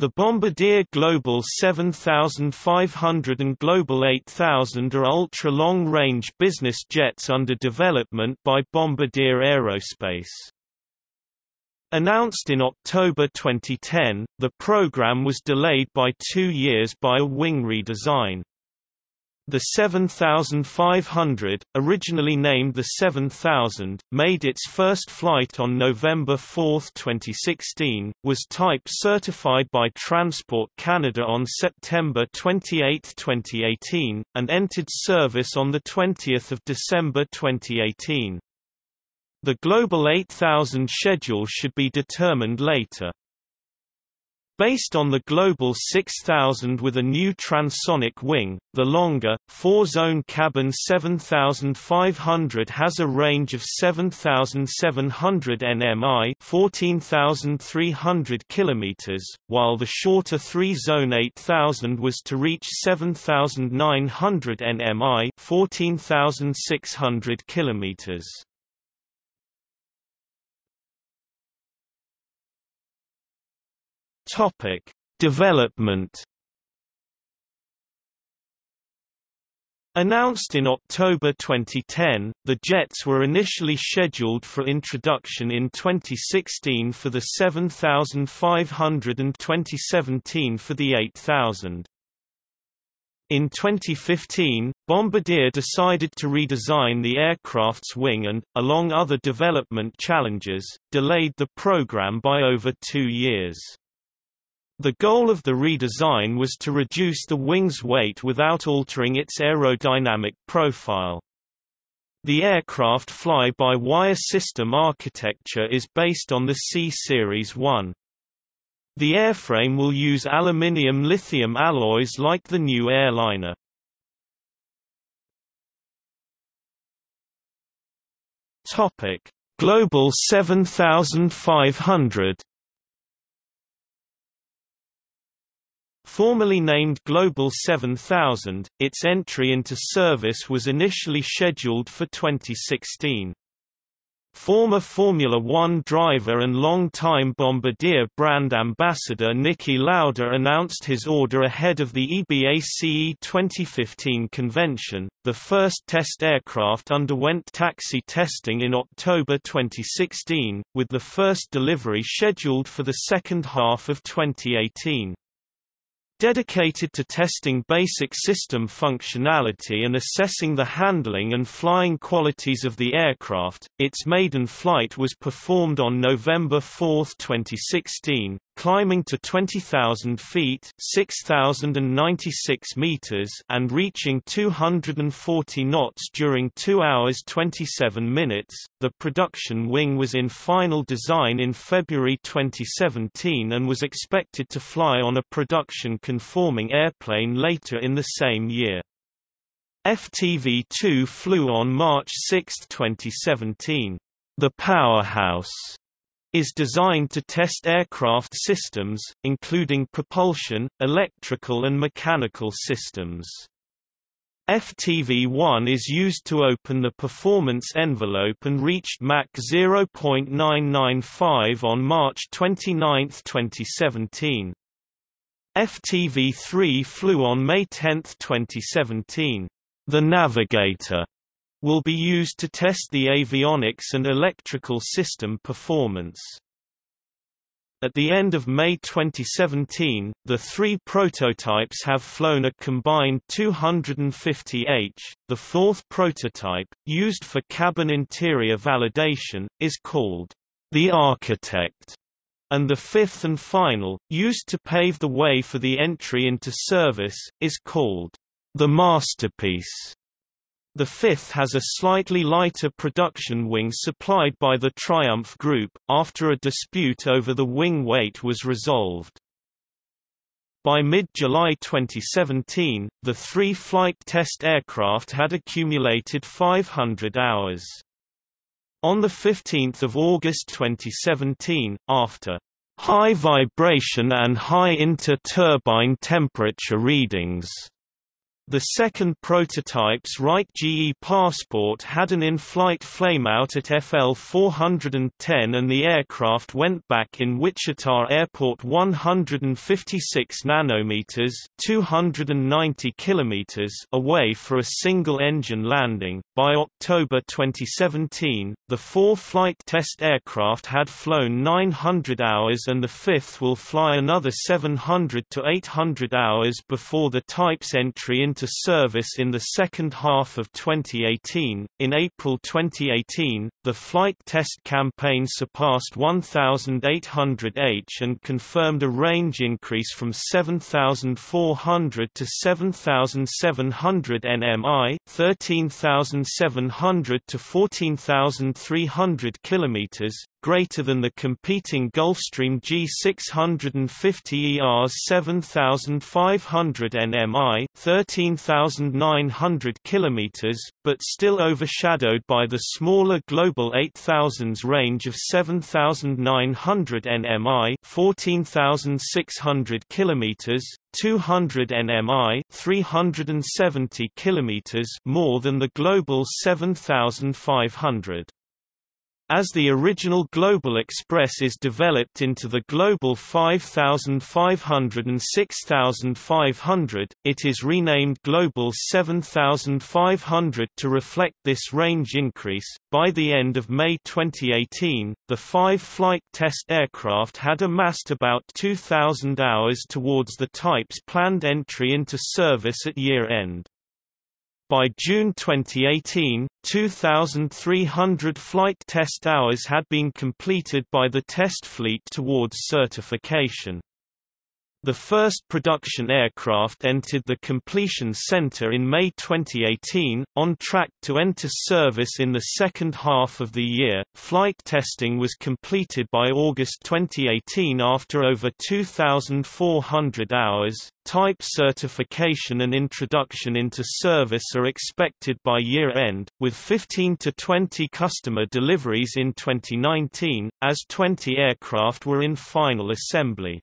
The Bombardier Global 7500 and Global 8000 are ultra-long-range business jets under development by Bombardier Aerospace. Announced in October 2010, the program was delayed by two years by a wing redesign. The 7500, originally named the 7000, made its first flight on November 4, 2016, was type certified by Transport Canada on September 28, 2018, and entered service on 20 December 2018. The Global 8000 schedule should be determined later. Based on the Global 6000 with a new transonic wing, the longer, four-zone cabin 7500 has a range of 7700 nmi 14300 km, while the shorter three-zone 8000 was to reach 7900 nmi 14600 km. Topic: Development. Announced in October 2010, the jets were initially scheduled for introduction in 2016 for the 7500 and 2017 for the 8000. In 2015, Bombardier decided to redesign the aircraft's wing and, along other development challenges, delayed the program by over two years. The goal of the redesign was to reduce the wing's weight without altering its aerodynamic profile. The aircraft fly-by-wire system architecture is based on the C-Series 1. The airframe will use aluminium-lithium alloys like the new airliner. Global 7500 Formerly named Global 7000, its entry into service was initially scheduled for 2016. Former Formula One driver and long-time Bombardier brand ambassador Niki Lauda announced his order ahead of the EBACE 2015 convention. The first test aircraft underwent taxi testing in October 2016, with the first delivery scheduled for the second half of 2018. Dedicated to testing basic system functionality and assessing the handling and flying qualities of the aircraft, its maiden flight was performed on November 4, 2016, climbing to 20,000 feet (6,096 meters) and reaching 240 knots during 2 hours 27 minutes. The production wing was in final design in February 2017 and was expected to fly on a production conforming airplane later in the same year. FTV-2 flew on March 6, 2017. The Powerhouse is designed to test aircraft systems, including propulsion, electrical and mechanical systems. FTV-1 is used to open the performance envelope and reached Mach 0.995 on March 29, 2017. FTV-3 flew on May 10, 2017. The Navigator will be used to test the avionics and electrical system performance. At the end of May 2017, the three prototypes have flown a combined 250 h. The fourth prototype, used for cabin interior validation, is called the Architect, and the fifth and final, used to pave the way for the entry into service, is called the Masterpiece. The fifth has a slightly lighter production wing supplied by the Triumph Group, after a dispute over the wing weight was resolved. By mid-July 2017, the three flight test aircraft had accumulated 500 hours. On 15 August 2017, after high vibration and high inter-turbine temperature readings The second prototype's right GE Passport had an in-flight flameout at FL 410 and the aircraft went back in Wichita Airport 156 nanometers 290 kilometers away for a single-engine landing. By October 2017, the four flight test aircraft had flown 900 hours and the fifth will fly another 700 to 800 hours before the type's entry into service in the second half of 2018. In April 2018, the flight test campaign surpassed 1,800 H and confirmed a range increase from 7,400 to 7,700 nmi, 13,700 to 14,300 kilometers, greater than the competing Gulfstream G650 ER's 7500 nmi, 13900 km, but still overshadowed by the smaller Global 8000's range of 7900 nmi, 14600 km, 200 nmi 370 km more than the Global 7500. As the original Global Express is developed into the Global 5500 and 6500, it is renamed Global 7500 to reflect this range increase. By the end of May 2018, the five flight test aircraft had amassed about 2,000 hours towards the type's planned entry into service at year end. By June 2018, 2,300 flight test hours had been completed by the test fleet towards certification. The first production aircraft entered the completion center in May 2018, on track to enter service in the second half of the year. Flight testing was completed by August 2018 after over 2,400 hours. Type certification and introduction into service are expected by year end, with 15 to 20 customer deliveries in 2019, as 20 aircraft were in final assembly.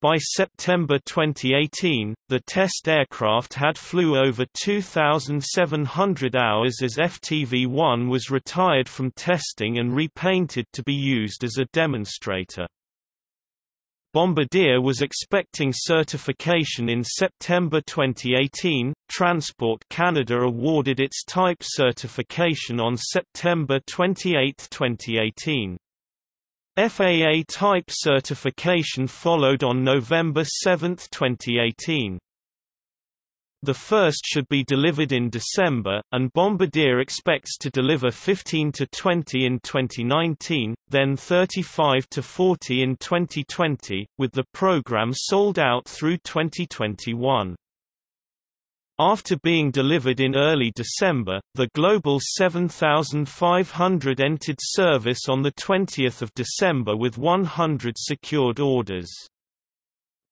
By September 2018, the test aircraft had flew over 2,700 hours as FTV-1 was retired from testing and repainted to be used as a demonstrator. Bombardier was expecting certification in September 2018. Transport Canada awarded its type certification on September 28, 2018. FAA type certification followed on November 7, 2018. The first should be delivered in December, and Bombardier expects to deliver 15 to 20 in 2019, then 35 to 40 in 2020, with the program sold out through 2021. After being delivered in early December, the Global 7500 entered service on 20 December with 100 secured orders.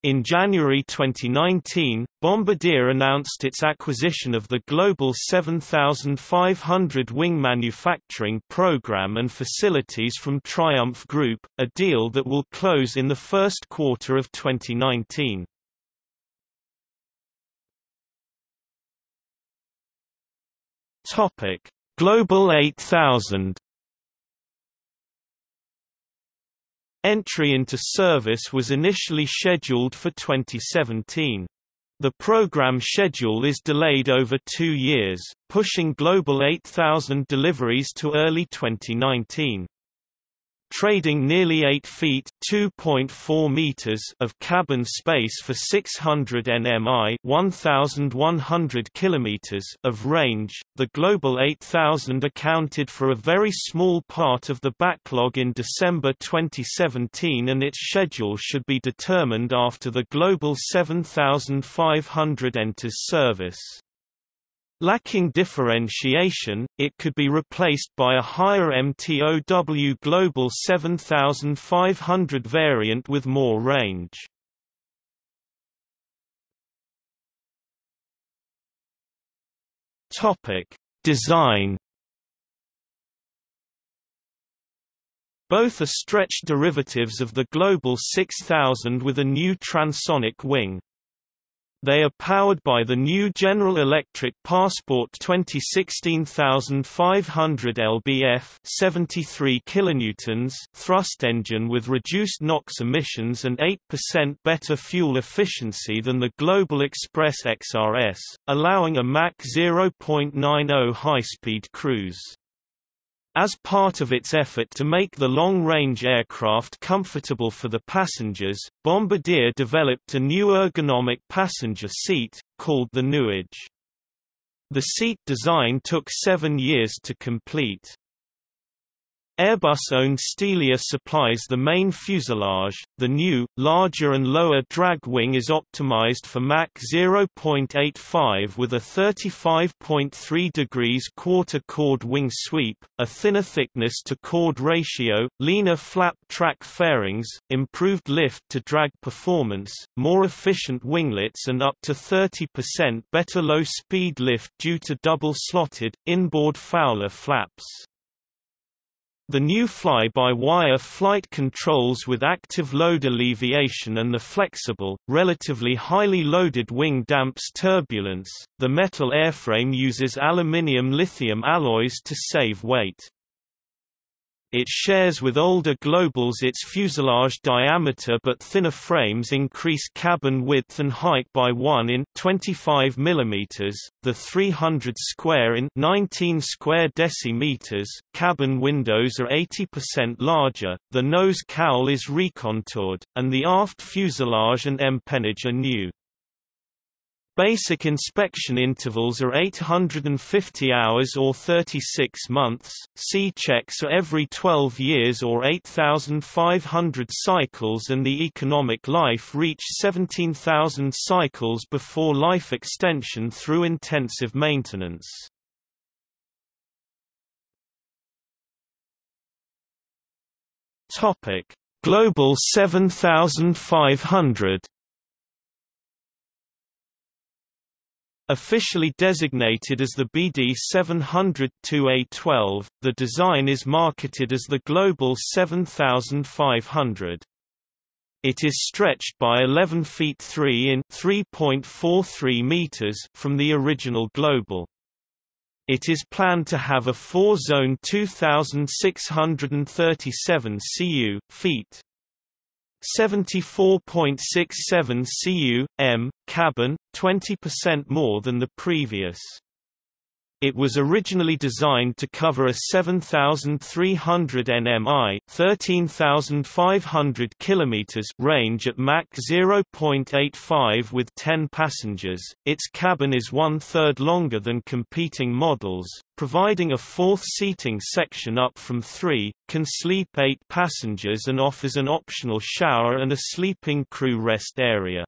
In January 2019, Bombardier announced its acquisition of the Global 7500 wing manufacturing program and facilities from Triumph Group, a deal that will close in the first quarter of 2019. Topic: Global 8000. Entry into service was initially scheduled for 2017. The program schedule is delayed over two years, pushing Global 8000 deliveries to early 2019 trading nearly 8 feet (2.4 meters) of cabin space for 600 nmi (1100 kilometers) of range. The Global 8000 accounted for a very small part of the backlog in December 2017 and its schedule should be determined after the Global 7500 enters service. Lacking differentiation, it could be replaced by a higher MTOW Global 7500 variant with more range. Topic: Design Both are stretched derivatives of the Global 6000 with a new transonic wing. They are powered by the new General Electric Passport 2016500 lbf 73 kilonewtons thrust engine with reduced NOx emissions and 8% better fuel efficiency than the Global Express XRS, allowing a Mach 0.90 high-speed cruise. As part of its effort to make the long-range aircraft comfortable for the passengers, Bombardier developed a new ergonomic passenger seat, called the Nuage. The seat design took seven years to complete. Airbus-owned Stelia supplies the main fuselage. The new, larger and lower drag wing is optimized for Mach 0.85 with a 35.3 degrees quarter chord wing sweep, a thinner thickness to chord ratio, leaner flap track fairings, improved lift to drag performance, more efficient winglets and up to 30% better low-speed lift due to double-slotted, inboard Fowler flaps. The new fly-by-wire flight controls with active load alleviation and the flexible, relatively highly loaded wing damps turbulence. The metal airframe uses aluminium lithium alloys to save weight. It shares with older Globals its fuselage diameter but thinner frames increase cabin width and height by 1 in 25 mm, the 300 square in 19 square decimeters. Cabin windows are 80% larger, the nose cowl is recontoured, and the aft fuselage and empennage are new. Basic inspection intervals are 850 hours or 36 months, C checks are every 12 years or 8,500 cycles and the economic life reach 17,000 cycles before life extension through intensive maintenance. Global 7500 Officially designated as the BD700-2A12, the design is marketed as the Global 7500. It is stretched by 11 feet 3 in 3.43 meters from the original Global. It is planned to have a four-zone 2,637 cu feet 74.67 cu, m, cabin, 20% more than the previous. It was originally designed to cover a 7,300 nmi (13,500 km) range at Mach 0.85 with 10 passengers. Its cabin is one-third longer than competing models, providing a fourth seating section up from three, can sleep eight passengers and offers an optional shower and a sleeping crew rest area.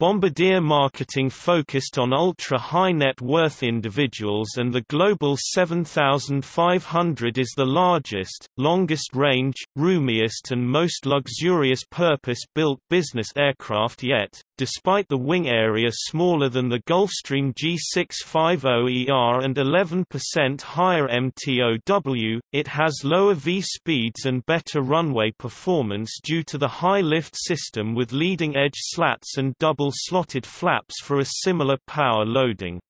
Bombardier marketing focused on ultra-high net worth individuals and the Global 7500 is the largest, longest range, roomiest and most luxurious purpose-built business aircraft yet, Despite the wing area smaller than the Gulfstream G650ER and 11% higher MTOW, it has lower V speeds and better runway performance due to the high lift system with leading-edge slats and double-slotted flaps for a similar power loading.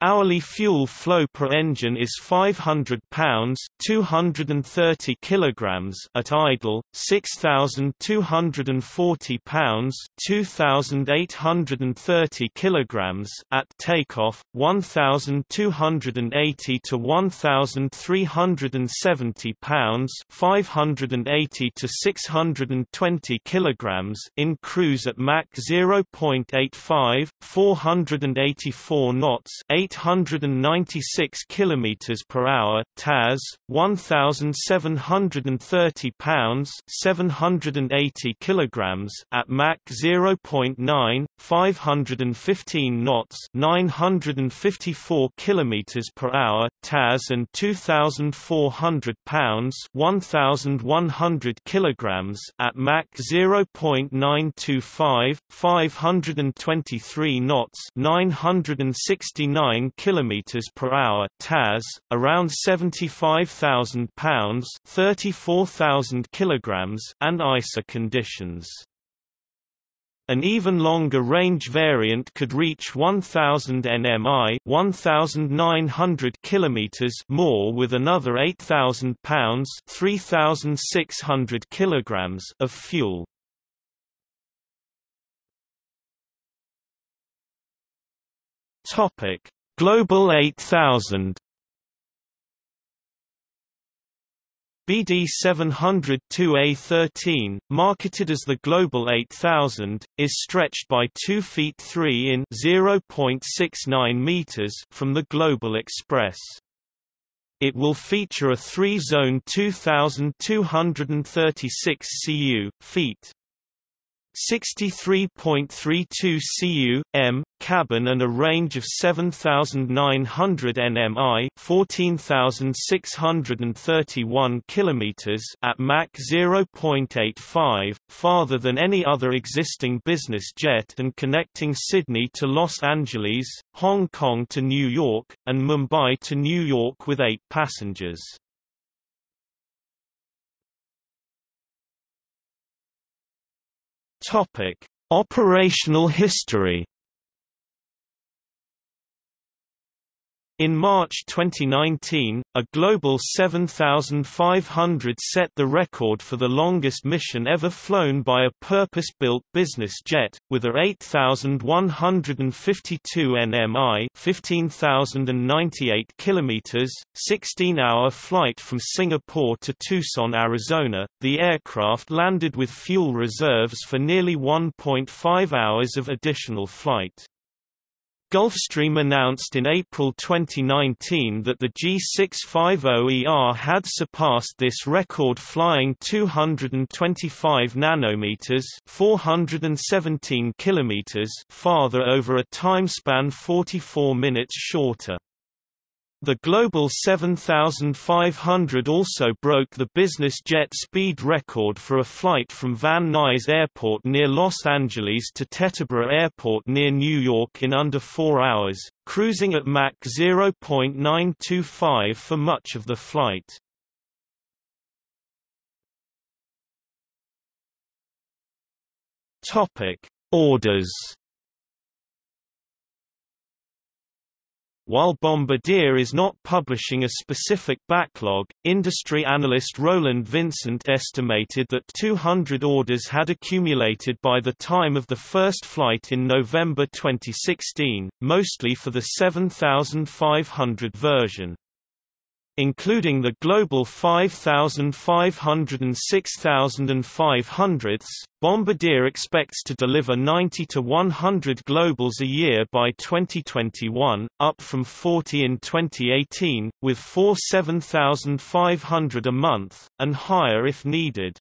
Hourly fuel flow per engine is 500 pounds (230 kilograms) at idle, 6240 pounds (2830 kilograms) at takeoff, 1280 to 1370 pounds (580 to 620 kilograms) in cruise at Mach 0.85, 484 knots, 896 km per hour, TAS 1730 pounds, 780 kilograms at Mach 0.9, 515 knots, 954 km per hour, TAS and 2400 pounds, 1100 kilograms at Mach 0.925, 523 knots, 969 9 km per hour (TAS), around 75,000 pounds (34,000 kilograms) and ISA conditions. An even longer range variant could reach 1000 nmi, 1900 kilometers more with another 8000 pounds, 3600 kilograms of fuel. Topic: Global 8000 BD 702A13, marketed as the Global 8000, is stretched by 2 feet 3 in 0.69 meters from the Global Express. It will feature a three-zone 2,236 cu feet 63.32 cu m cabin and a range of 7900 nmi 14631 kilometers at Mach 0.85 farther than any other existing business jet and connecting Sydney to Los Angeles Hong Kong to New York and Mumbai to New York with 8 passengers. Topic: Operational history In March 2019, a Global 7500 set the record for the longest mission ever flown by a purpose-built business jet, with a 8,152 nmi 15,098 kilometers, 16-hour flight from Singapore to Tucson, Arizona. The aircraft landed with fuel reserves for nearly 1.5 hours of additional flight. Gulfstream announced in April 2019 that the G650ER had surpassed this record flying 225 nanometers, 417 kilometers farther over a timespan 44 minutes shorter. The Global 7500 also broke the business jet speed record for a flight from Van Nuys Airport near Los Angeles to Teterboro Airport near New York in under four hours, cruising at Mach 0.925 for much of the flight. Orders While Bombardier is not publishing a specific backlog, industry analyst Roland Vincent estimated that 200 orders had accumulated by the time of the first flight in November 2016, mostly for the 7500 version including the global 5,500 and 6,500s, Bombardier expects to deliver 90 to 100 Globals a year by 2021, up from 40 in 2018, with 4 7,500 a month, and higher if needed.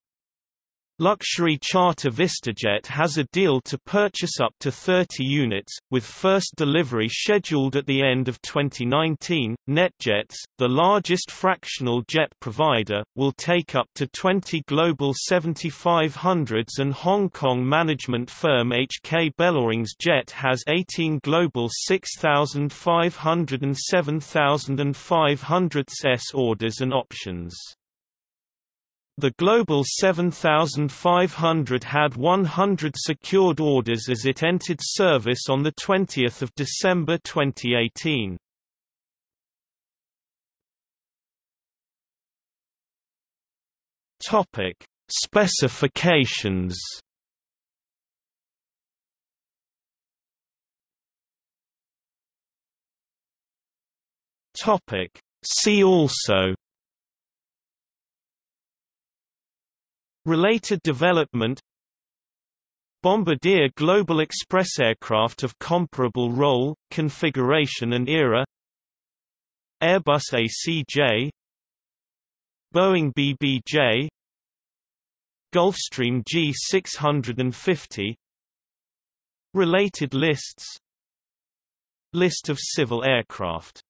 Luxury charter VistaJet has a deal to purchase up to 30 units, with first delivery scheduled at the end of 2019. NetJets, the largest fractional jet provider, will take up to 20 Global 7500s and Hong Kong management firm HK Bellawings Jet has 18 Global 6500 and 7500s orders and options. The Global 7500 had 100 secured orders as it entered service on 20 December 2018. Topic: Specifications. Topic: See also Related development Bombardier Global Express aircraft of comparable role, configuration and era Airbus ACJ Boeing BBJ Gulfstream G650 Related lists List of civil aircraft